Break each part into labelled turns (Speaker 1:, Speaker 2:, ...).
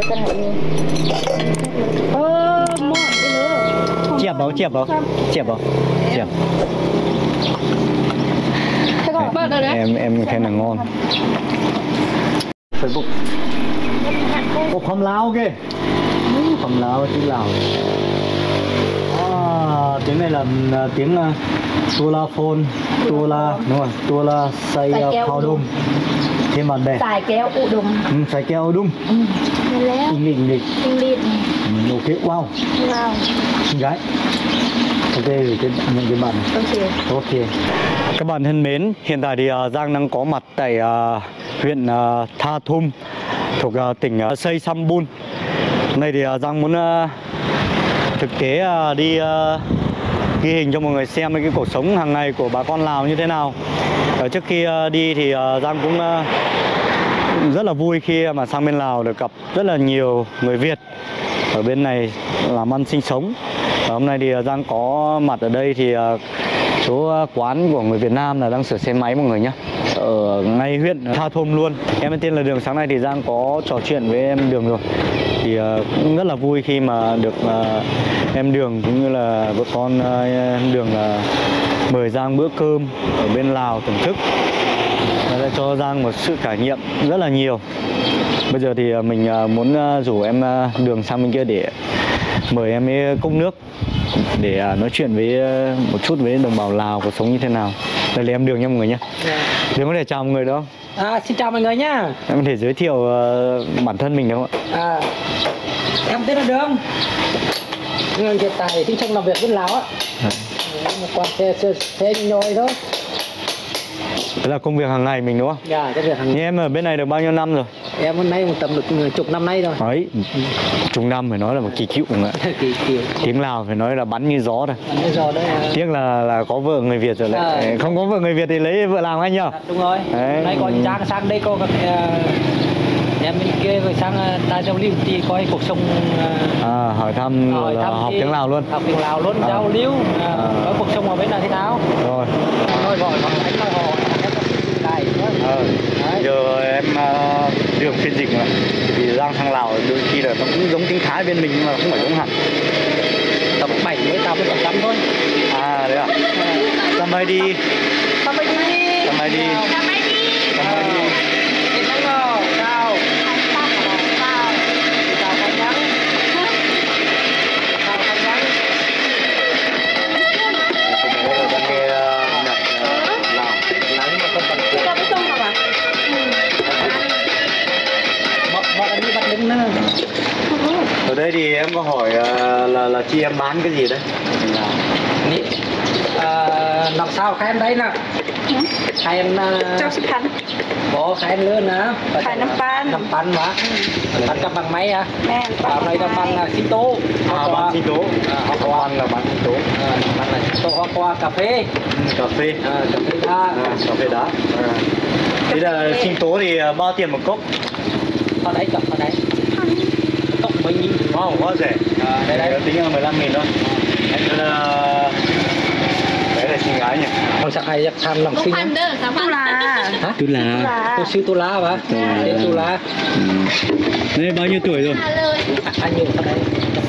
Speaker 1: Bukan hal ini.
Speaker 2: Ờ, mọt đi nữa.
Speaker 3: Chẹp không? Chẹp không? Chẹp không? Chẹp.
Speaker 1: Thế còn bớt rồi đấy.
Speaker 3: Em em khen là ngon. Facebook. Ồ, phẩm Lào kìa. Phẩm Lào, tiếng Lào. À, tiếng này là là tiếng uh, Tula phone, Tula, đúng rồi, Tula say
Speaker 1: Say
Speaker 3: uh,
Speaker 1: keo
Speaker 3: phao
Speaker 1: đùng.
Speaker 3: đung. Thêm bạn bè.
Speaker 1: Xài kéo ụ đùng.
Speaker 3: Ừ, say keo đung.
Speaker 1: Thế léo.
Speaker 3: Inh định định.
Speaker 1: Tinh liệt.
Speaker 3: Ừ, ok, wow.
Speaker 1: Wow.
Speaker 3: Xinh gái. Ok, gửi cái những cái bạn.
Speaker 1: Ok.
Speaker 3: Ok. Các bạn thân mến, hiện tại thì uh, Giang đang có mặt tại uh, huyện uh, Tha Thum thuộc uh, tỉnh uh, Say Sambun. Hôm nay thì uh, Giang muốn uh, thực tế uh, đi uh, ghi hình cho mọi người xem cái cuộc sống hàng ngày của bà con Lào như thế nào. Ở trước khi uh, đi thì uh, Giang cũng uh, rất là vui khi mà sang bên Lào được gặp rất là nhiều người Việt. Ở bên này làm ăn sinh sống. Và hôm nay thì Giang có mặt ở đây thì số quán của người Việt Nam là đang sửa xe máy mọi người nhé ở ngay huyện. Tha Thôm luôn. Em tên là Đường. Sáng nay thì Giang có trò chuyện với em Đường rồi thì uh, cũng rất là vui khi mà được uh, em Đường cũng như là vợ con uh, Đường uh, mời Giang bữa cơm ở bên Lào thưởng thức Nó đã cho Giang một sự trải nghiệm rất là nhiều bây giờ thì mình muốn rủ em Đường sang bên kia để mời em ấy cốc nước để nói chuyện với một chút với đồng bào Lào cuộc sống như thế nào. Đây là em Đường nha mọi người nhé. Đường có thể chào mọi người đó.
Speaker 2: À, xin chào mọi người nhá.
Speaker 3: Em có thể giới thiệu à, bản thân mình được không ạ?
Speaker 2: À, em tên là Đường. Người hiện tại sinh sống làm việc bên Lào á. Mà Còn xe, xe, xe nhồi thôi.
Speaker 3: Đó là công việc hàng ngày mình đúng không?
Speaker 2: Dạ, cái việc hàng
Speaker 3: Như em ở bên này được bao nhiêu năm rồi?
Speaker 2: em hôm nay một tầm được chục năm nay rồi.
Speaker 3: Đấy, chục năm phải nói là một kỳ cựu ạ.
Speaker 2: Kỳ kiểu
Speaker 3: Tiếng Lào phải nói là bắn như gió rồi.
Speaker 2: bây giờ đấy. à,
Speaker 3: Tiếc là là có vợ người Việt rồi lại.
Speaker 2: À.
Speaker 3: Không có vợ người Việt thì lấy vợ Lào ngay nhờ.
Speaker 2: à, Đúng rồi.
Speaker 3: Đấy.
Speaker 2: Hôm nay có
Speaker 3: Ừ.
Speaker 2: Giang sang đây có các à, em bên kia rồi sang à, Đài Giao lưu thì coi cuộc sống à,
Speaker 3: À, hỏi thăm
Speaker 2: hỏi
Speaker 3: là
Speaker 2: thăm
Speaker 3: học tiếng Lào luôn.
Speaker 2: Học tiếng Lào luôn,
Speaker 3: À.
Speaker 2: giao lưu à,
Speaker 3: À.
Speaker 2: có cuộc sống ở bên này thế nào.
Speaker 3: Rồi.
Speaker 2: Rồi gọi họ anh nói họ em có sự lại nữa.
Speaker 3: Ờ,
Speaker 2: Đấy.
Speaker 3: giờ em uh, đường phiên dịch mà. Vì Giang sang Lào đôi khi là nó cũng giống tiếng Thái bên mình nhưng mà không phải giống hẳn.
Speaker 2: Tầm 70 80 phần trăm thôi.
Speaker 3: À đấy à? Sampai đi.
Speaker 1: Sampai di.
Speaker 3: Sampai đi.
Speaker 1: Sampai di.
Speaker 3: Sampai đi ở đây thì em có hỏi ờ, là là chị em bán cái gì đấy? Là
Speaker 2: Nị. à, làm sao khai em đấy nè? Khai em
Speaker 1: Jauh sekan.
Speaker 2: có khai em lớn nè.
Speaker 1: Khai năm pan.
Speaker 2: năm pan mà. Pan cầm bằng máy à vào đây là bằng là xí tố
Speaker 3: à, bán sinh tố có ăn là bán sinh tố
Speaker 2: à, bằng là xí tố hoa qua cà phê.
Speaker 3: Ừ, cà phê.
Speaker 2: À, cà phê đa
Speaker 3: à, cà phê đá. Thế là sinh tố thì bao tiền một cốc?
Speaker 2: ở đấy chọn ở đấy nghìn
Speaker 3: Wow, quá rẻ
Speaker 2: à, đây đây.
Speaker 3: Tính là 15 nghìn thôi. Anh là... Đấy là xinh gái nhỉ?
Speaker 2: con sẽ ai tham lòng sinh á
Speaker 1: Tu lah.
Speaker 2: hả?
Speaker 3: Tức là...
Speaker 1: là-
Speaker 2: tôi siêu tu lá mà tên tu lá
Speaker 3: Đây bao nhiêu tuổi rồi?
Speaker 2: À, anh nhiều ở đây?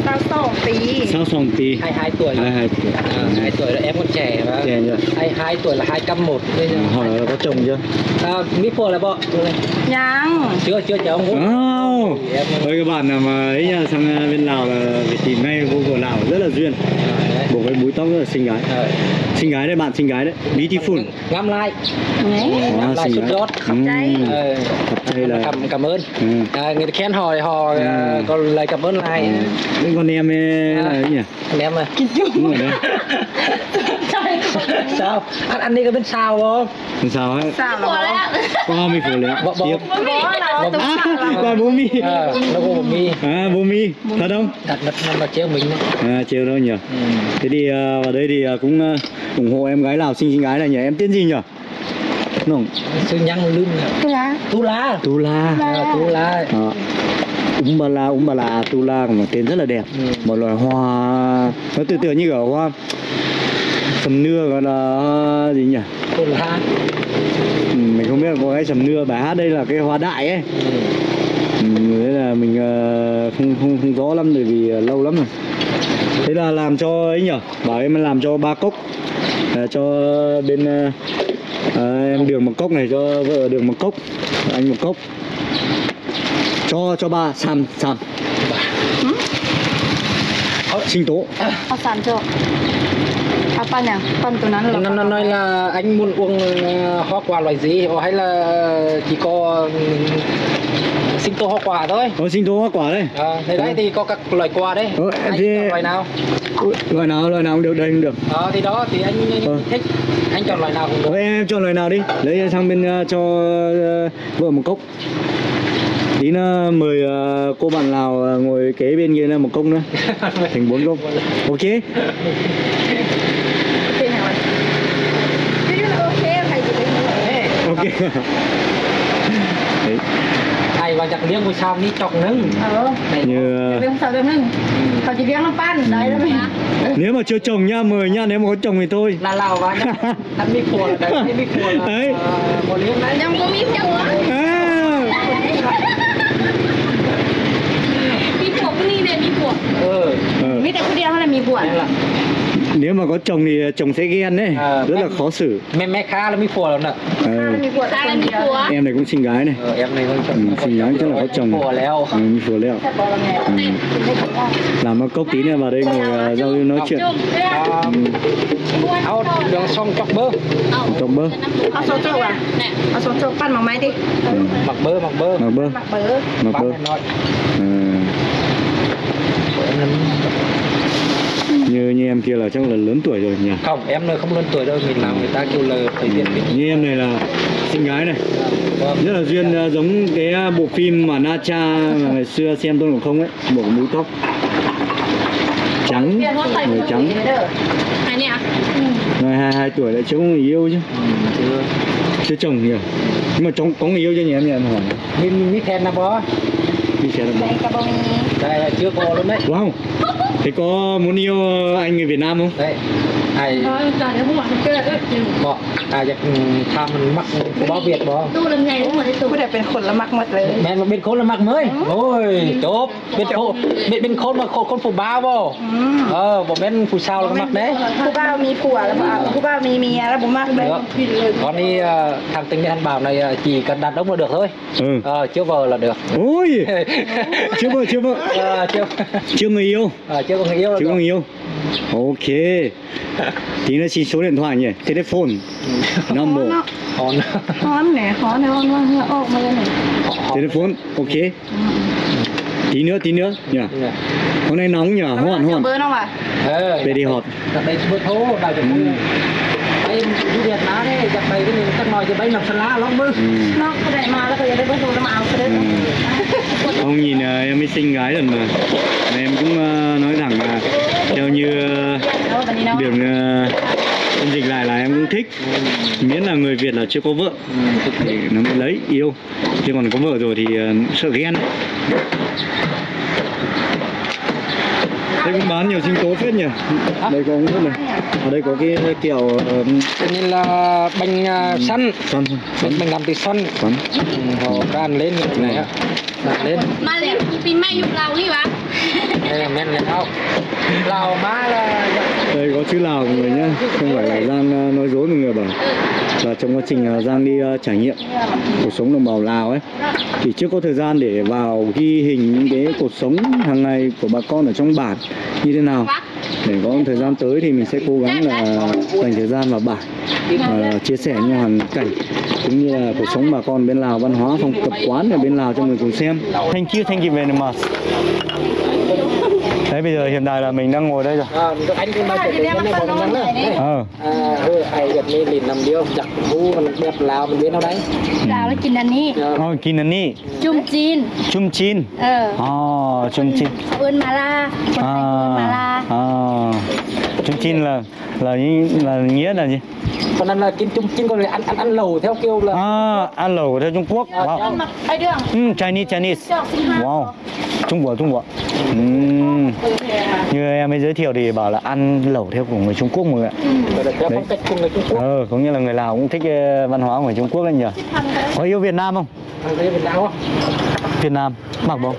Speaker 1: Sao song tí.
Speaker 3: Sao sòng tí?
Speaker 2: hai hai tuổi.
Speaker 3: Hai hai tuổi.
Speaker 2: À, hai tuổi là em còn trẻ mà.
Speaker 3: Trẻ chưa?
Speaker 2: hai hai tuổi là hai trăm một bây giờ
Speaker 3: Hỏi là có chồng chưa?
Speaker 2: à, mỹ phô là bọn.
Speaker 1: Nhang.
Speaker 2: chưa chưa cháu không Em
Speaker 3: Ôi các bạn nào mà ấy nha, sang ờ, bên Lào là phải tìm ngay cô của Lào rất là duyên. Bộ cái búi tóc rất là xinh gái. Xinh gái đấy bạn, xinh gái đấy. Beautiful.
Speaker 2: Ngắm lại. Ngắm lại. Ờ,
Speaker 3: Thật đây là
Speaker 2: cảm cảm ơn.
Speaker 3: Ừ.
Speaker 2: à, người ta khen hỏi họ à,
Speaker 3: Ừ.
Speaker 2: còn lời cảm ơn lại.
Speaker 3: Những con em ấy là ấy nhỉ?
Speaker 2: em à.
Speaker 3: Rồi đấy
Speaker 2: sao? Anh anh đi có bên sao không?
Speaker 3: Làm sao ấy?
Speaker 1: Sao là
Speaker 3: Có mi phủ. Tiếp
Speaker 1: Bố là tu
Speaker 3: À,
Speaker 1: là
Speaker 3: là bố mi
Speaker 2: à, nó có một mi
Speaker 3: À, bố mi Thật không?
Speaker 2: đặt đặt nó mà treo mình
Speaker 3: À, chiều đâu nhỉ?
Speaker 2: ừ.
Speaker 3: Thế thì ờ, vào đây thì ờ, cũng ờ, ủng hộ em gái Lào xinh xinh gái này nhỉ? Em tên gì nhỉ? Đúng
Speaker 2: sư nhăn lưng
Speaker 1: Tu
Speaker 2: tu lá.
Speaker 3: Tu La
Speaker 2: à, tu
Speaker 3: la, úng bà la, tu la một tên rất là đẹp.
Speaker 2: Ừ.
Speaker 3: Một loài hoa Nó tự tưởng như kiểu hoa sầm nưa gọi là ờ, gì nhỉ?
Speaker 2: Cồn la
Speaker 3: ừ, mình không biết là có cái sầm nưa bài hát đây là cái hóa đại ấy.
Speaker 2: Ừ.
Speaker 3: ừ. Thế là mình ờ, không không không rõ lắm bởi vì ờ, lâu lắm rồi. Thế là làm cho ấy nhở bảo em làm cho ba cốc. À, cho bên à, em đường một cốc này cho vợ đường một cốc anh một cốc. Cho cho ba sàn sàn. Sinh tố.
Speaker 1: À, sàn cho Pan à? Pan tụi nó là
Speaker 2: Nó, nói là anh muốn uống ờ, hoa quả loại gì? Hay là ờ, chỉ có ừ, sinh tố hoa quả thôi.
Speaker 3: Có sinh tố hoa quả đây
Speaker 2: à, đấy ờ. thì có các loại quả đấy.
Speaker 3: Ừ,
Speaker 2: Anh
Speaker 3: thì...
Speaker 2: chọn loại nào?
Speaker 3: Loại nào, loại nào cũng được, đây cũng được.
Speaker 2: Ờ, à, thì đó, thì anh
Speaker 3: ừ.
Speaker 2: thích. Anh chọn loại nào cũng được.
Speaker 3: Vậy em chọn loại nào đi. Lấy sang bên uh, cho uh, vợ một cốc. Tí nữa mời cô bạn nào ngồi kế bên kia là một công nữa. Thành bốn công ok.
Speaker 1: ไอ้ว่าจากเลี้ยง
Speaker 3: ผู้
Speaker 2: ชามนี้จอกนึง
Speaker 1: เออ
Speaker 2: เนื้
Speaker 3: อ
Speaker 1: เลี้ยงสาวเลี้ยงนึงเขาจะเลี้ยงน้ำปั้นได้แล้วไหม
Speaker 3: nếu mà chưa chồng nha mời nha nếu mà có chồng thì thôi
Speaker 2: là lào và ăn mi cuồn đấy mi cuồn
Speaker 3: đấy
Speaker 2: một liếc đấy
Speaker 1: nhâm có mi cuồn mi cuồn cái này này mi cuồn
Speaker 2: ừ
Speaker 1: mi tại cái đeo hay là
Speaker 2: mi cuồn
Speaker 3: nếu mà có chồng thì chồng sẽ ghen đấy.
Speaker 2: À,
Speaker 3: rất là khó xử.
Speaker 2: mẹ mẹ khá là mi phù lắm nè.
Speaker 3: Ờ. Em này cũng xinh gái này.
Speaker 2: Ờ, em này cũng chồng
Speaker 3: ừ, xinh gái chắc là có chồng mi phù leo ừ,
Speaker 1: ừ.
Speaker 3: làm nó cốc tí này vào đây ngồi à, giao lưu nói chuyện.
Speaker 2: Ao đường xong chọc bơ.
Speaker 3: Chọc bơ.
Speaker 1: Áo xong chọc à? Áo xong chọc pan bằng máy đi. Ừ.
Speaker 2: Mặc bơ mặc bơ.
Speaker 3: Mặc bơ. Mặc bơ.
Speaker 2: Mặc bơ
Speaker 3: như như em kia là chắc là lớn tuổi rồi nhỉ?
Speaker 2: Không em nơi không lớn tuổi đâu mình làm người ta kêu là phải diện mình
Speaker 3: như em này là sinh gái này.
Speaker 2: Vâng.
Speaker 3: rất là duyên yeah. giống cái à, bộ phim mà na cha ngày xưa xem tôi cũng không ấy bộ mũ tóc trắng người trắng.
Speaker 1: người
Speaker 3: ừ. hai hai tuổi lại chưa có người yêu chứ.
Speaker 2: Ừ,
Speaker 3: chưa. Chồng nhiều. Nhưng mà chồng có người yêu cho nhỉ em nhỉ em hỏi.
Speaker 2: Mình mình biết khen là bó.
Speaker 1: Biết khen là bó.
Speaker 2: Đây là chưa có luôn đấy.
Speaker 3: Wow thế có muốn yêu anh người Việt Nam không?
Speaker 2: Đấy ai
Speaker 1: ร้อยจานเดี๋ยวพวกมันเกิดเอ้ย
Speaker 2: bỏ ai giặc tham mình mắc bó việt bó
Speaker 1: ตู้ลำไยทั้งหมดในตู้ผู้ใดเป็นคนละมักหมดเลย
Speaker 2: men mà bên khôn là mắc mới ôi chốt bên khôn bên bên khôn mà khôn khôn phụ ba vô
Speaker 1: อืม
Speaker 2: ờ bỏ bên phụ sao là mắc đấy
Speaker 1: ผู้บ่าวมีผัวแล้วบ่าวผู้บ่าวมีเมียแล้วบ่มักเลย
Speaker 2: Được. còn đi ờ, thằng tình anh bảo này ờ, chỉ cần đặt đống là được thôi
Speaker 3: ừ
Speaker 2: ờ, chưa vợ là được
Speaker 3: ôi chưa vợ chưa vợ
Speaker 2: Ờ, chưa
Speaker 3: chưa người yêu
Speaker 2: ờ, chưa có người yêu là
Speaker 3: chưa có
Speaker 2: được
Speaker 3: người yêu Ok. Tí nữa xin số điện thoại nhỉ? Telephone.
Speaker 1: Năm bộ Hòn Hòn nè Hòn nè Hòn nè Hòn nè
Speaker 3: Telephone. Ok. Tí nữa tí nữa nhỉ? Dạ. Hôm nay nóng nhỉ?
Speaker 1: Hòn
Speaker 2: hòn
Speaker 3: Về dạ. đi họp.
Speaker 2: Đây bớt thố Đào cho ừ. mua em du Việt Nam đấy giặt bay cái này chắc nói bay nằm sân lá
Speaker 1: lóc bơ nó đại mà nó có đại bơ rồi nó màu cái đấy
Speaker 3: không nhìn ờ, em mới xinh gái lần mà. Em cũng ờ, nói thẳng là như đường uh, dịch lại là em cũng thích. Miễn là người việt là chưa có vợ. Thì nó mới lấy yêu. Chứ còn có vợ rồi thì uh, sợ ghen. Đây cũng bán nhiều sinh tố phết nhỉ? Đây có rất này. Ở đây có cái kiểu
Speaker 2: uh, là bánh uh, săn.
Speaker 3: Săn
Speaker 2: săn. Mình làm từ xoăn
Speaker 3: săn.
Speaker 2: Ừ, họ can lên này á lên.
Speaker 1: Mà lại pin mai dùng lâu đi bạn
Speaker 2: đây là men lào không lào má là
Speaker 3: đây có chữ lào mọi người nhé không phải là giang ờ, nói dối mọi người bảo là trong quá trình ờ, giang đi ờ, trải nghiệm cuộc sống đồng bào lào ấy thì chưa có thời gian để vào ghi hình những cái cuộc sống hàng ngày của bà con ở trong bản như thế nào để có thời gian tới thì mình sẽ cố gắng là dành thời gian vào bản và chia sẻ những hoàn cảnh cũng như là cuộc sống bà con bên Lào văn hóa phong tập quán ở bên Lào cho người cùng xem. Thank you, thank you very much đấy bây giờ hiện tại là mình đang ngồi đây rồi. Ờ.
Speaker 2: Ờ ai gặp mi lìn nằm điêu giặc vu mình gặp lào mình biết đâu đấy?
Speaker 1: Lào nó chín anh ni dạ.
Speaker 2: ờ
Speaker 1: chín anh chum chín chum chín ờ. ờ chum chín ươn mà la
Speaker 3: à, ờ kim chin là là là nghĩa là gì
Speaker 2: còn ăn là kim chung chin còn ăn ăn ăn lẩu theo kiểu là
Speaker 3: à, ăn lẩu theo Trung Quốc
Speaker 1: à,
Speaker 3: wow.
Speaker 1: Dạ.
Speaker 3: ừ, Chinese Chinese wow Trung Quốc Trung Quốc uhm. như em mới giới thiệu thì bảo là ăn lẩu theo của người Trung Quốc mọi người ạ
Speaker 2: ừ. Dạ,
Speaker 3: Đấy. Ờ, cũng như là người Lào cũng thích ờ, văn hóa của người Trung Quốc anh nhỉ có yêu Việt Nam không?
Speaker 2: Ờ, Việt Nam không?
Speaker 3: Việt Nam mặc không?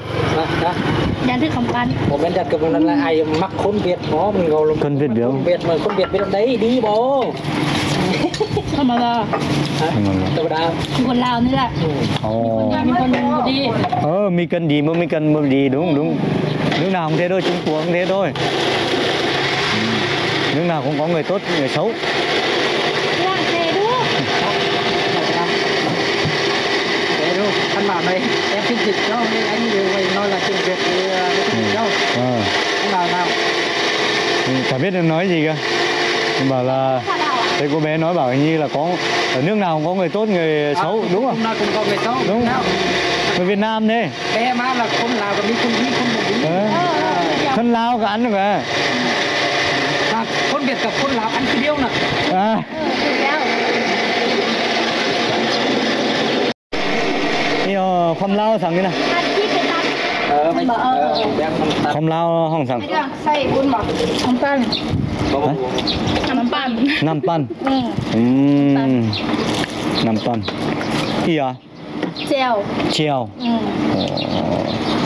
Speaker 2: Dạ thức không ăn. Bộ bên đặt cầm lần là ai
Speaker 1: mặc khốn Việt nó mình ngồi
Speaker 2: luôn. Khốn Việt Biểu. Việt mà khốn Việt
Speaker 1: biết đấy đi bố. Không mà giờ. Tôi đã. Còn Lào nữa
Speaker 2: là. Ừ.
Speaker 3: Ồ.
Speaker 1: Mình còn đi.
Speaker 3: Ờ mì cần gì mà mì cần mì gì đúng đúng. Nước nào không thế thôi, Trung Quốc không thế thôi. Ừ. Nước nào cũng có người tốt, người xấu.
Speaker 2: anh bảo đây em phiên dịch cho nên anh điều mình nói là chuyện việc thì phiên dịch cho
Speaker 3: à.
Speaker 2: anh ừ. ờ. bảo nào
Speaker 3: ừ, chả biết em nói gì cơ em bảo là thế cô bé nói bảo như là có ở nước nào cũng có người tốt người
Speaker 2: à, xấu
Speaker 3: đúng không?
Speaker 2: Cũng có người xấu
Speaker 3: đúng
Speaker 2: không?
Speaker 3: người Việt Nam đi
Speaker 2: Bé má là không Lào cả mi không đi
Speaker 1: không được. Ừ.
Speaker 3: Thân lao cả ăn được à?
Speaker 2: À, con Việt gặp con Lào ăn cái điêu nè.
Speaker 3: À. không
Speaker 1: lao thằng
Speaker 3: cái này không lao không thằng năm pan. Năm
Speaker 1: pan. Năm pan.
Speaker 3: Ừ. Năm pan. Gì
Speaker 1: à treo
Speaker 3: treo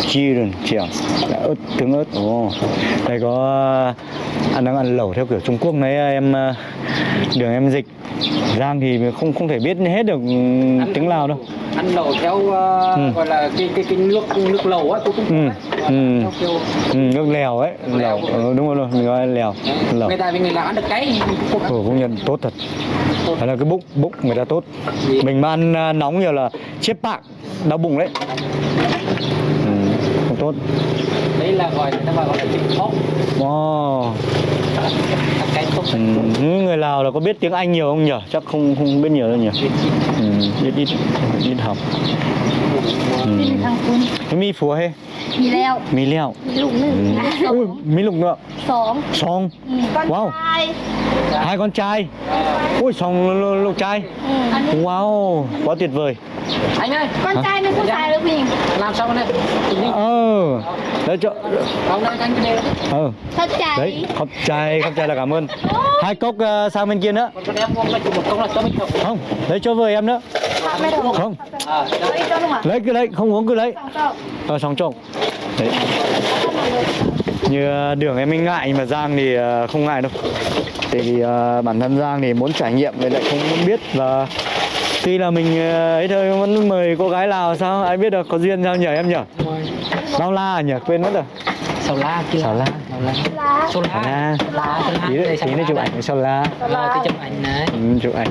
Speaker 3: chi rồi treo ớt tướng ớt. Ồ đây có ăn đang ăn lẩu theo kiểu Trung Quốc đấy em ờ, đường em dịch. Giang thì không không thể biết hết được ừ, tiếng Lào đâu
Speaker 2: ăn lẩu theo ờ,
Speaker 3: Ừ.
Speaker 2: gọi là cái cái cái nước nước lẩu á tôi cũng
Speaker 3: Ừ, ừ.
Speaker 2: theo kiểu
Speaker 3: ừ, nước lèo ấy lèo. ừ, đúng rồi mình gọi là lèo. lẩu
Speaker 2: người ta vì người lào ăn được cái.
Speaker 3: Ừ, công nhận tốt thật. Đấy là cái bụng bụng người ta tốt. Mình mà ăn ờ, nóng nhiều là chết bạc đau bụng đấy. Ừ, không tốt.
Speaker 2: Đấy là gọi người ta gọi là chim thóc
Speaker 3: wow Ừ, người Lào là có biết tiếng Anh nhiều không nhỉ? Chắc không không biết nhiều đâu nhỉ? Ừ, biết ít biết học. Ừ. Cái mi phúa hay? Mì leo.
Speaker 1: Mì leo. Mì lục nữa.
Speaker 3: Ừ. Ui, mì lục nữa.
Speaker 1: Sóng. Sóng. Ừ.
Speaker 3: Wow. Hai con trai. Ui, sóng lục trai. Wow, quá tuyệt vời
Speaker 2: anh ơi.
Speaker 1: Con Hả? trai mới có dạ. xài được mình
Speaker 2: làm xong đây? Chỉnh đi.
Speaker 3: Ờ. Để cho
Speaker 2: không đây anh cái ừ
Speaker 3: ờ.
Speaker 1: thật chai
Speaker 3: đấy không chai không chai là cảm ơn. Hai cốc uh, sang bên kia nữa.
Speaker 2: Còn em không là một cốc là cho mình
Speaker 3: không lấy cho vợ em nữa. Không.
Speaker 2: À,
Speaker 3: lấy cứ lấy không uống cứ lấy. Ờ sòng trộn đấy. Như ờ, đường em mới ngại mà giang thì không ngại đâu. Tại vì bản thân giang thì muốn trải nghiệm nên lại không muốn biết là Tuy là mình ờ, ấy thôi vẫn mời cô gái Lào sao? Ai biết được có duyên sao nhỉ em nhỉ? Bao la à nhỉ? Quên mất rồi.
Speaker 2: Sầu la kia
Speaker 3: Sầu la.
Speaker 2: sầu la. Sầu
Speaker 3: Sao
Speaker 2: la. Sầu
Speaker 3: Tí nữa, tí chụp ảnh sao la.
Speaker 2: Cái chụp ảnh này.
Speaker 3: Ừ, Chụp ảnh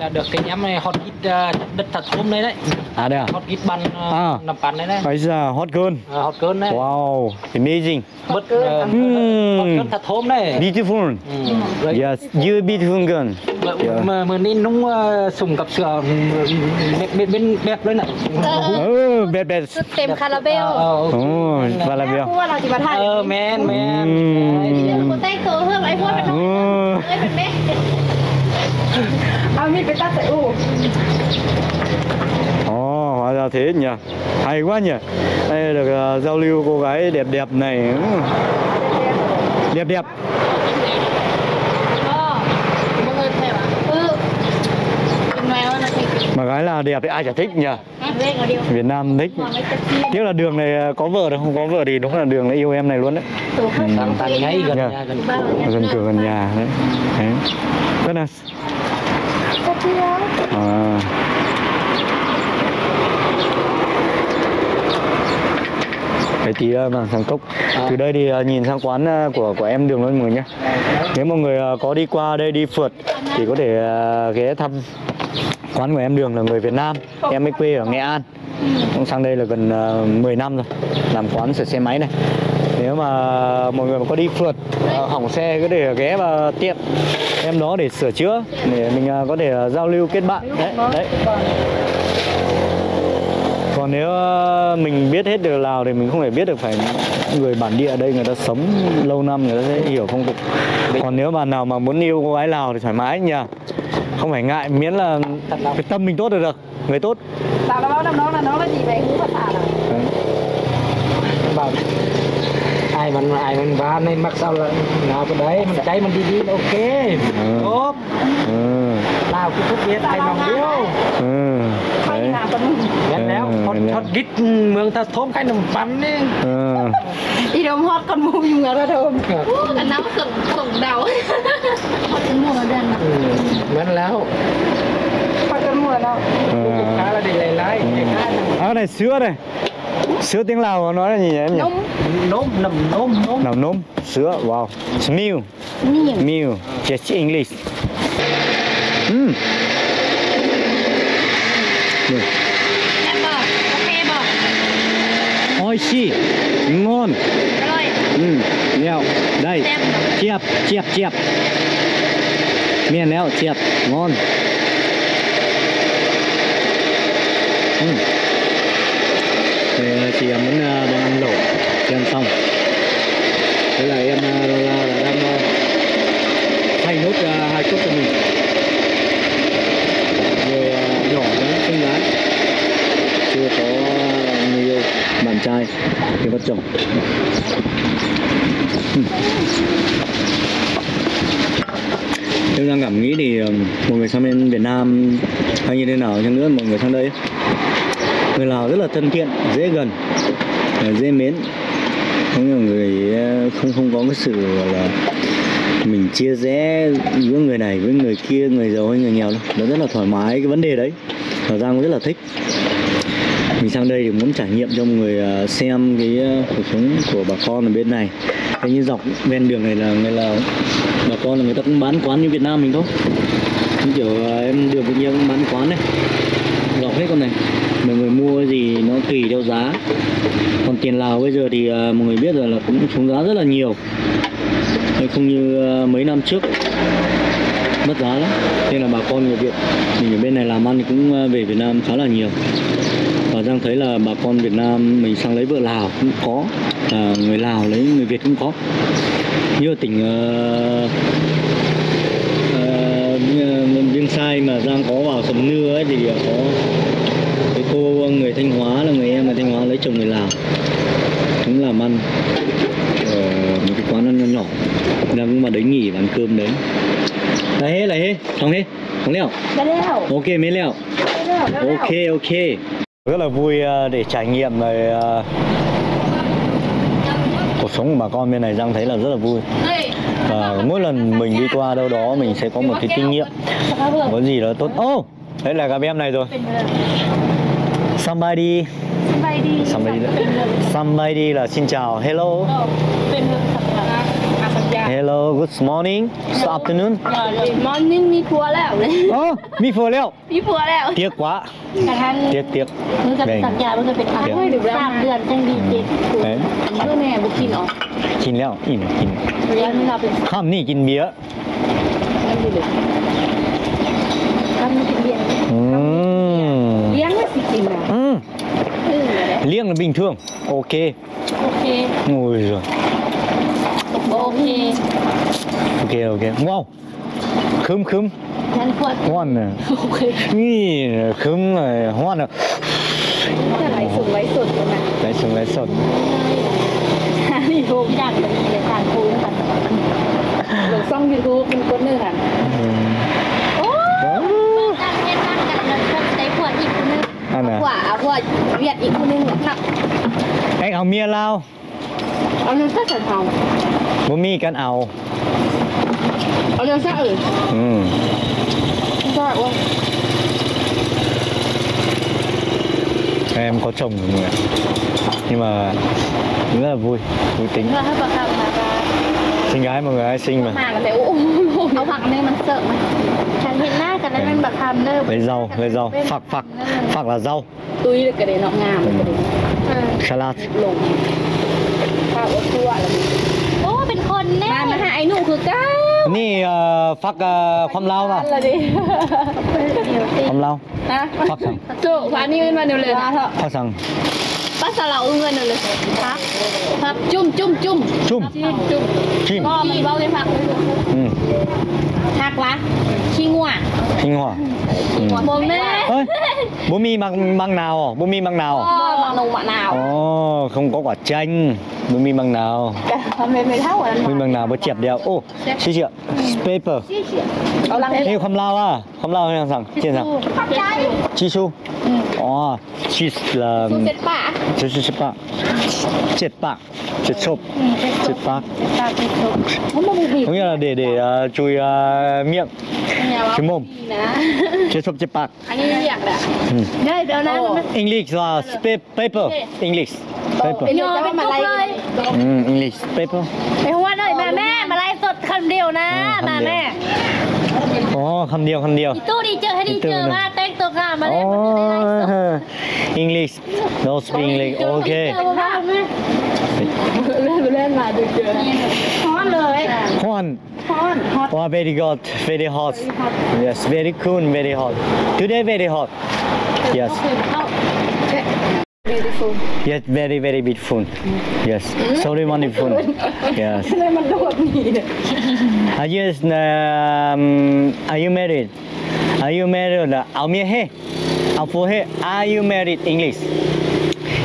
Speaker 2: là được cái nhóm này hot hit ờ, đất thật thơm đấy đấy
Speaker 3: À đây à
Speaker 2: hot hit ban
Speaker 3: À.
Speaker 2: nằm bàn đấy đấy
Speaker 3: Bây giờ hot girl
Speaker 2: Ờ, hot girl đấy
Speaker 3: Wow Amazing
Speaker 2: bất ờ,
Speaker 3: Ừm.
Speaker 2: hot girl thật thơm đấy
Speaker 3: Beautiful
Speaker 2: Ừ. Rồi,
Speaker 3: Yes you beautiful girl
Speaker 2: mà-
Speaker 3: Yeah.
Speaker 2: mà mà nên nung ờ, sùng cặp sữa bên bên bên bẹp đấy này
Speaker 3: Ừ, bẹt bẹt
Speaker 1: ชุดเต็มคาราเบล
Speaker 2: Ờ, ờ, ok.
Speaker 3: Ồ, và là
Speaker 1: แม่
Speaker 3: biểu
Speaker 1: พูดว่าเราจะมาถ่าย
Speaker 2: ờ men men
Speaker 3: Ừm.
Speaker 1: คนใต้ตัวเพิ่มไอ้พวกเป็นน้อง
Speaker 3: Ừ.
Speaker 1: เอ้ยเป็นแม่ à mi phải tắt u
Speaker 3: Ồ, hóa ra thế nhỉ. Hay quá nhỉ. Đây được uh, giao lưu cô gái đẹp đẹp này. Ừ. Đẹp đẹp,
Speaker 1: đẹp.
Speaker 3: Mà gái là đẹp thì ai chả thích nhỉ? Việt Nam thích. Tiếc là đường này có vợ được không? Có vợ thì đúng là đường này yêu em này luôn đấy.
Speaker 2: Đang tàn ngay gần
Speaker 3: dạ.
Speaker 2: nhà gần
Speaker 3: Gần cửa gần nhà đấy. Đấy. Rất là À. Cái tí ờ, vàng thằng cốc. À. từ đây thì ờ, nhìn sang quán ờ, của của em đường luôn mọi người nhé nếu mọi người có đi qua đây đi phượt thì có thể ghé thăm. Quán của em đường là người Việt Nam. Em ấy quê ở Nghệ An. Cũng sang đây là gần ờ, 10 năm rồi. Làm quán sửa xe máy này. Nếu mà mọi người mà có đi phượt ờ, Hỏng xe có thể ghé vào tiệm. Em đó để sửa chữa Để mình ờ, có thể ờ, giao lưu kết bạn. Đấy, đấy. Còn nếu ờ, mình biết hết được Lào thì mình không thể biết được phải người bản địa ở đây người ta sống lâu năm người ta sẽ hiểu phong tục. Còn nếu bạn nào mà muốn yêu cô gái Lào thì thoải mái nha không phải ngại miễn là cái tâm mình tốt là được người tốt
Speaker 1: ตามแล้วว่าน้องๆนะน้องละจีไปรู้ภาษาอ่ะ
Speaker 3: Đấy.
Speaker 2: bảo ai mình ai mình va nên mặc sao là nào cái đấy mình cháy mình đi đi là ok tốt
Speaker 3: ừ.
Speaker 2: nào cứ phút biết ai mong yêu
Speaker 3: Ừ.
Speaker 1: ใคร
Speaker 3: Đấy.
Speaker 1: หาคนนึง
Speaker 2: แม่นแล้วฮอตฮอตกิดเมืองตะทมใครนำปันนี่
Speaker 3: เออ
Speaker 1: อีโดมฮอตคนมุมอยู่เมืองระดมอันน้ำส่งส่งเดา ม
Speaker 2: แม่นแล้ว
Speaker 1: ฮอตกันมัวแล้ว
Speaker 3: เออ
Speaker 2: ลูกค้าเราได้หลายๆอย่างนั้น
Speaker 3: à này sữa đây sữa tiếng lào nói là gì nhỉ em nhỉ
Speaker 1: นม
Speaker 2: นมนมนมนม
Speaker 3: nằm nôm sữa wow It's milk
Speaker 1: นี่
Speaker 3: milk just English mm.
Speaker 1: แซ่บบ่โอเคบ่
Speaker 3: ôi chi ngon
Speaker 1: อร่อย
Speaker 3: ừ leo đây
Speaker 1: Xem.
Speaker 3: chiệp chiệp chiệp miền leo chiệp ngon uhm. Thì à, chị em muốn à, ờ, đang ăn lẩu. Chị ăn xong. Thế là em ờ, là, là đang ờ, thay nốt ờ, hai cốc cho mình. Người ờ, nhỏ đấy, xinh gái chưa có người yêu bạn trai thì vợ chồng. Uhm. Em đang cảm nghĩ thì một người sang bên Việt Nam hay như thế nào chăng nữa mọi người sang đây người Lào rất là thân thiện, dễ gần à, dễ mến. Có nhiều người ờ, không không có cái sự, gọi là, mình chia rẽ giữa người này với người kia, người giàu hay người nghèo đâu. Nó rất là thoải mái cái vấn đề đấy. Và Giang cũng rất là thích. Mình sang đây thì muốn trải nghiệm cho mọi người à, xem cái ờ, cuộc sống của bà con ở bên này. Thấy như dọc ven đường này là, người là bà con là người ta cũng bán quán như Việt Nam mình thôi. Như kiểu à, em đường cũng cũng bán quán này dọc hết con này. Mọi người mua gì nó tùy theo giá. Còn tiền Lào bây giờ thì à, mọi người biết rồi là cũng xuống giá rất là nhiều. Không như à, mấy năm trước. Mất giá lắm. Nên là bà con người Việt, mình ở bên này làm ăn thì cũng về Việt Nam khá là nhiều à, Giang thấy là bà con Việt Nam mình sang lấy vợ Lào cũng có à, người Lào lấy người Việt cũng có. Như ở tỉnh ờ, ờ, ờ, uh, uh, Viêng Sai mà Giang có vào Sầm Nưa ấy thì có cái cô người Thanh Hóa là người em ở Thanh Hóa lấy chồng người Lào. Cũng làm ăn ở một cái quán ăn nhỏ nhỏ. Đang cũng đấy nghỉ và ăn cơm đấy. Đấy hết là hết xong hết không leo. Ok mấy leo. Ok ok rất là vui ờ, để trải nghiệm về ờ, cuộc sống của bà con bên này Giang thấy là rất là vui. Và mỗi lần mình đi qua đâu đó mình sẽ có một cái kinh nghiệm. Có gì đó tốt. Ô oh, đấy là gặp em này rồi. Somebody. Somebody. Somebody. Là xin chào. Hello. Hello good morning good afternoon
Speaker 1: morning มีผัวแล้วโอ้มี
Speaker 3: ผัวแล้ว
Speaker 1: มีผัวแล้ว
Speaker 3: เตี้ย
Speaker 1: กว่าเตี้
Speaker 3: ยเตี้ย
Speaker 1: มันจะสัญยามันจะเป็นทางไม่หรือสามเดือนจังดีเจ็ดลูกแม่บุกินออก
Speaker 3: กิน
Speaker 1: แล้วอิ่มกิน
Speaker 3: ข้ามนี่กินเบียร์ข้าม
Speaker 1: นี่กินเบียร์เลี้ยงไม่สิจริง
Speaker 3: อะ
Speaker 1: เลี้ยงแล้วบิงเทื
Speaker 3: อง
Speaker 1: โอเคโอ
Speaker 3: เคโอ้ย
Speaker 1: โอเค
Speaker 3: โอเค
Speaker 1: โอเค
Speaker 3: ว้าวคึมคึม
Speaker 1: ฉันควรห้อนนี่คึ
Speaker 3: มเลยห้
Speaker 1: อนอะไหลสูงไหลสุดเลยนะ
Speaker 3: ไหลสู
Speaker 1: งไหลสุดยูทูบอยากเป็นเลยการคูนค่ะหลงซ่องยูทูบเป็นคนหนึ่งอะอันเล่นดังกันแล้วก็ได้ผัวอีกคนนึงผัวเอาผัวเวียดอีกคนนึงหนัก
Speaker 3: เอ้
Speaker 1: เอาเมียเราเอาเงินก็จงเอา
Speaker 3: bố mi căn áo
Speaker 1: เอาเรื่องสักอื่น
Speaker 3: ừ.
Speaker 1: ก็ว่า
Speaker 3: em có chồng rồi ạ. nhưng mà rất là vui vui tính
Speaker 1: เพื่อให้ประคับมาว่า
Speaker 3: sinh gái mọi người ai sinh mà
Speaker 1: มากันแต่โอ้เอาผักเนื้อมันเสิร์ฟมาฉันเห็นหน้ากันแล้วมันแบบทำเนิบ
Speaker 3: lấy rau lấy rau phạc phạc phạc là rau
Speaker 1: ตุ้ยเลยกระเด็นออกงามเลยกระเด็น
Speaker 3: salad
Speaker 1: ลงข้าวอ นี่
Speaker 3: เอ่อฟักเอ่อความลาวเปล่ะ
Speaker 1: อะไรดิ
Speaker 3: ความลาว
Speaker 1: ฮะ
Speaker 3: ฟักสั่ง
Speaker 1: โจ้พานี่เงินมาเดี๋ยวเลย
Speaker 3: ฟักสั่ง
Speaker 1: ป้าสลาวเงินเดี๋ยวเลยฮะฮะแบบจุ่มจุ่มจุ่ม
Speaker 3: จุ่ม
Speaker 1: จิ้มจุ่ม
Speaker 3: จิ้ม
Speaker 1: ก็มันเบ้าเลยผัก
Speaker 3: อืม hoặc là Sinh Hoa Sinh Hoa Bố mê Bố
Speaker 1: mi bằng, bằng nào? Bố mi bằng nào? Ờ, bằng
Speaker 3: đồng nào. Không có quả chanh. Bố mi bằng nào? Mình bằng nào? Bố chẹp đeo. Ồ, xí chị ạ Paper Ê, không lao à? Không
Speaker 1: lao hay rằng Trên
Speaker 3: rằng Chi su Ồ, chi là
Speaker 1: Chi su chết bạc Chết bạc Chết chộp Chết bạc
Speaker 3: Có nghĩa là để để ờ, chui
Speaker 1: ờ, à, miệng
Speaker 3: cái mồm chế sụp chế bạc English là paper English paper ừ, English paper
Speaker 1: เปหัวหน่อยมาแม่มาไล่สดคำเดียวนะ
Speaker 3: มา
Speaker 1: แม่
Speaker 3: อ๋อคำเดียวคำเดียว
Speaker 1: ตู้ดีเจอให้ดีเจอมาเต็งตัวงามมาเล่น
Speaker 3: มาในไลฟ์สด English no speak English โอ
Speaker 1: เคเล่นมาดูเจอฮ้อนเลยฮ้อน fun. Hot. Wow,
Speaker 3: very hot, very hot. Very hot. Yes, very cool, very hot. Today very hot. Yes.
Speaker 1: yes. Okay. Beautiful.
Speaker 3: Yes, very, very beautiful. Mm. Yes,
Speaker 1: mm. very wonderful. yes.
Speaker 3: are you, um, are you married? Are you married? Are you married? Are you married English?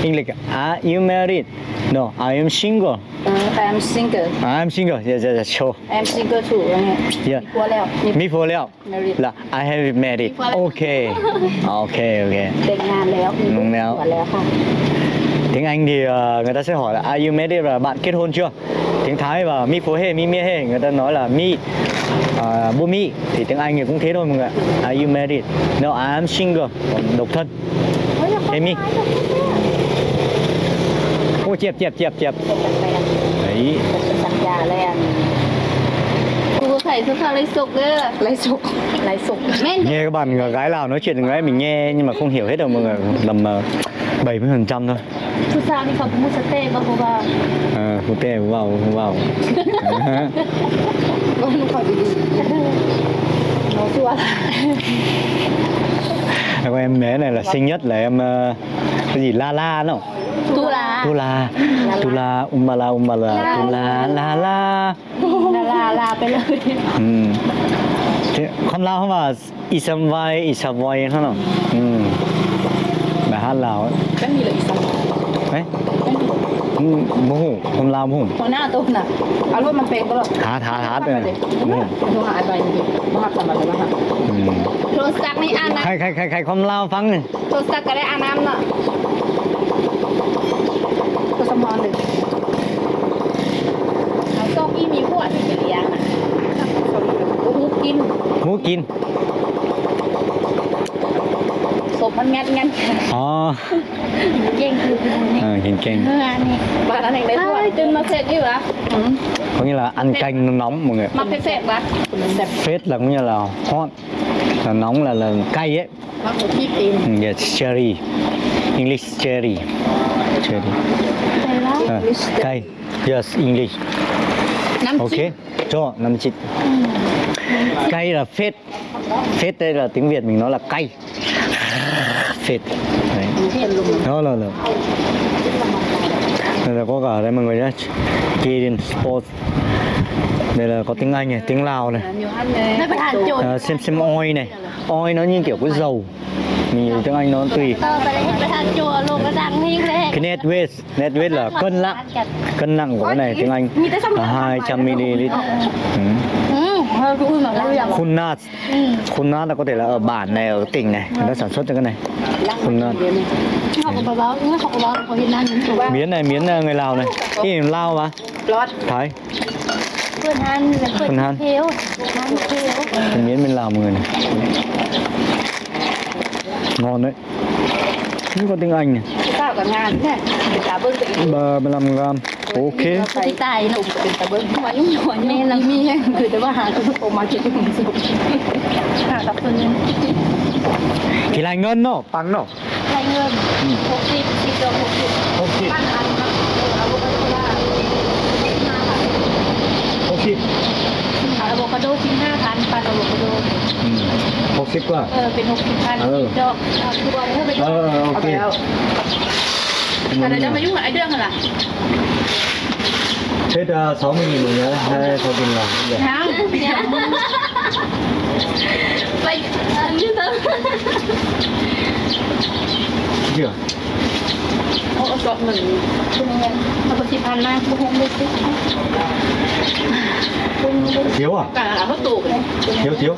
Speaker 3: English. Are you married? No, I am single.
Speaker 1: Uh, I
Speaker 3: am single. I
Speaker 1: am single. Yeah, yeah, yeah. Sure.
Speaker 3: I
Speaker 1: am single too. Yeah. Mi phô leo.
Speaker 3: Mi phô leo.
Speaker 1: Married.
Speaker 3: Là I have married. Okay. okay, okay.
Speaker 1: Tên là léo. Đúng léo.
Speaker 3: Tiếng Anh thì uh, người ta sẽ hỏi là Are you married Là bạn kết hôn chưa? Tiếng Thái và mi phô hề, mi mia hề, người ta nói là mi ờ, bố mi thì tiếng Anh thì cũng thế thôi mọi người. Are you married? No, I am single. Độc thân. Amy. mi. Ô chẹp chẹp chẹp chẹp. Đấy.
Speaker 1: สัญญาแล้วกูใส่เสื้อผ้าไรสุกเด้อไรสุกไรสุกแม่น
Speaker 3: Nghe các bạn gái Lào nói chuyện gái mình nghe nhưng mà không hiểu hết đâu mọi người. Tầm uh, 70% thôi.
Speaker 1: ผู้สาวนี่เขาพูดสเต้ก็เพราะว่า
Speaker 3: À, không tè không vào không vào.
Speaker 1: ก็มันเขาดีๆเขาชัวร์
Speaker 3: Còn em bé này là sinh nhất là em ờ, cái gì la la nó
Speaker 1: ตุลา
Speaker 3: ตุลา ตุลา อุมมา
Speaker 1: ลา อุมมาลา ตุลา ลาลา ลาลาลาไปเลย
Speaker 3: อืมคำลาวเขาว่าอิสมไย
Speaker 1: อิสมไวเขา
Speaker 3: เนานอืมแบบฮัน
Speaker 1: ลาวไม่มีเลยอิสม
Speaker 3: เฮ้มโคนลาวโมโห
Speaker 1: หัวหน้าตัวน่ะเอารถมันเป็นตลอ
Speaker 3: ดหา
Speaker 1: หา
Speaker 3: หา
Speaker 1: เลย
Speaker 3: โม
Speaker 1: โหตัหาอะไรนี่มาหักทำอะไรมาหักโทรศัพท์ไม่อ่านนะ
Speaker 3: ใคร
Speaker 1: ใครใครใครคนลาวฟังเนี่ยโท
Speaker 3: ร
Speaker 1: ศัพท์ก็ได้อ่าน
Speaker 3: น้ำ
Speaker 1: นาะ morning. Ở con kim nhiều
Speaker 3: quá thì chị
Speaker 1: dạng à. Ngũ kim. Ngũ kim. Sụp mình ngắt ngắt. Ờ. Chen kêu này. Ờ, hiện chen. Bà đã này đấy quá. Chân nó sẽ như vậy. Ừ.
Speaker 3: Có nghĩa là ăn canh nó nóng mọi người.
Speaker 1: Mà phết phết bà.
Speaker 3: Phết là có nghĩa là hot. Là nóng là là cay ấy.
Speaker 1: Mà có
Speaker 3: kim. Yes, cherry. English cherry. Cherry. Uh, Thai. Yes, English.
Speaker 1: Nam
Speaker 3: okay. Cho năm chít. Cay là phết. Phết đây là tiếng Việt mình nói là cay. Phết. Đó là là. Đây là có cả đây mọi người nhé. Kirin Sports đây là có tiếng Anh này, tiếng Lào này à, xem xem oi này oi nó như kiểu cái dầu mì tiếng Anh nó tùy. Cái net weight net weight là cân nặng. Cân nặng của cái này tiếng Anh. À, hai trăm ml. Ừ. Khunat. Khunat là có thể là ở bản này, ở tỉnh này. Người ta sản xuất ra cái này. Khun
Speaker 1: nát
Speaker 3: Miến này, miến ờ, người Lào này. Cái gì Lào mà. Thái.
Speaker 1: Phần Han Phần Han
Speaker 3: Phần miến bên Lào mọi người này ngon đấy. Những con tiếng Anh này
Speaker 1: Sao cả ngàn thế Cả bơm tỉnh
Speaker 3: 35 gram Ok.
Speaker 1: Thì tài nó cũng tỉnh cả bơm Mà lúc nhỏ mê là mi hay tới bà hàng Cứ cổ mà chị cũng dùng. Hàng
Speaker 3: Thì là ngân nó Bằng nó
Speaker 1: Là ngân. Ừ. Hộp xịt Xịt đồng hộp xịt Hộp xịt Hộp xịt Avocado 15 5 หกสิบ
Speaker 3: ก็
Speaker 1: เออเป็นหกสิบพันดอกคือวันเท่าไป
Speaker 3: เออโอเค
Speaker 1: แต่เราจะมายุ่งกับไอ้เรื่องอะไร
Speaker 3: là 60 nghìn một nhớ đây, 60 nghìn là Dạ,
Speaker 1: dạ.
Speaker 4: Vậy, như thế
Speaker 3: Chưa
Speaker 1: Ô, chọn mình chung em Nó có chị Phan Lan, cũng không biết
Speaker 3: Thiếu à?
Speaker 1: Cả hấp tủ
Speaker 3: Thiếu, thiếu.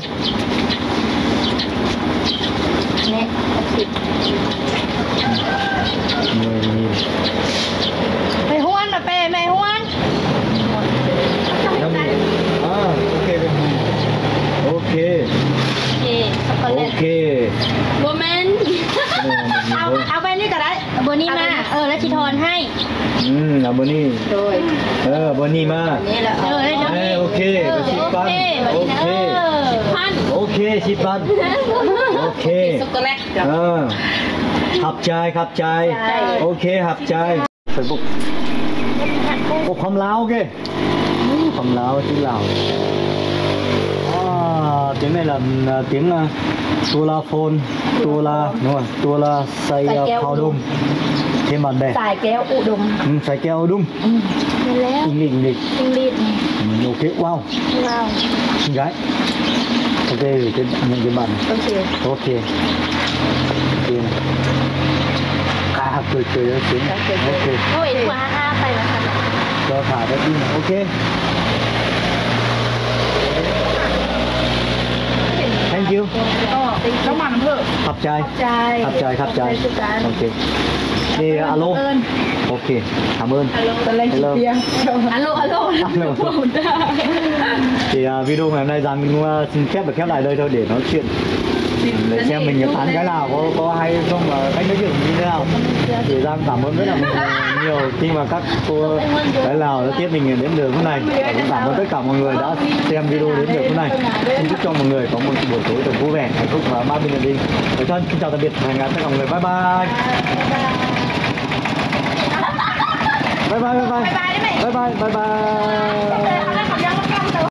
Speaker 1: เนี่ยสิบ
Speaker 3: 10 nghìn
Speaker 1: ไปห้วนนะเป้ไม่ห้วน
Speaker 3: 5 nghìn à ok ok
Speaker 4: โอเคช็อกโกแลต
Speaker 3: ok
Speaker 4: โบแมน
Speaker 1: เอาเอาไปนี่ก็ได้
Speaker 4: โบนี่มา เออแล้วชิทอนให้
Speaker 3: ừ là bữa ni
Speaker 1: โดย
Speaker 3: ờ bữa ni mà
Speaker 1: นี่แหละ
Speaker 4: เออแล้ว
Speaker 3: เออโอเค
Speaker 4: เออ
Speaker 3: ไปชิด
Speaker 4: โอ
Speaker 3: บ้าน
Speaker 4: พัน
Speaker 3: โอเค
Speaker 4: สิบพัน
Speaker 3: โอเค
Speaker 1: ช็อกโกแลตเอ
Speaker 3: อขับใจ
Speaker 1: ขั
Speaker 3: บใจ โอเคขับใจเฟซบุ๊กปกความลาวเก้ค
Speaker 1: วาม
Speaker 3: ลาวที่
Speaker 1: ลาว ờ. à, tiếng này là à,
Speaker 3: tiếng à, uh, tua
Speaker 4: la phone tua la
Speaker 3: đúng rồi tua
Speaker 4: la say khao đum thêm
Speaker 3: bạn bè. Xài
Speaker 4: kéo u đum
Speaker 3: ừ, xài kéo u đum ừ. English English English
Speaker 1: nhiều okay. wow. Wow.
Speaker 3: Con gái. Ok thì cái những cái bạn này.
Speaker 1: ok. Ok.
Speaker 3: Ok.
Speaker 4: À cười cười đó tiếng ok. thôi quá ha tay là sao
Speaker 3: cho thả ra đi. Này ok. Thank you.
Speaker 1: น้องมันเพิ่ม
Speaker 3: ขอบ
Speaker 1: ใจ
Speaker 3: ขอ
Speaker 1: บใจขอ
Speaker 3: บใจ
Speaker 1: ขอ
Speaker 3: บใจ
Speaker 1: โอเคนี่
Speaker 4: อะโล Ok, cảm ơn. Hello. Hello.
Speaker 3: Alo, alo. Thì uh, video ngày hôm nay Giang mình uh, à, xin phép được khép lại đây thôi để nói chuyện. Để xem mình có tán cái nào có có hay không và cách nói chuyện như thế nào. Thì giang cảm ơn rất là nhiều khi mà các cô cái nào đã tiếp mình đến được hôm nay cũng cảm ơn tất cả mọi người đã xem video đến được hôm nay xin chúc cho mọi người có một buổi tối thật vui vẻ hạnh phúc và ba bên gia đình thân xin chào tạm biệt. Và hẹn gặp lại mọi người. Bye bye bye bye bye bye bye bye bye bye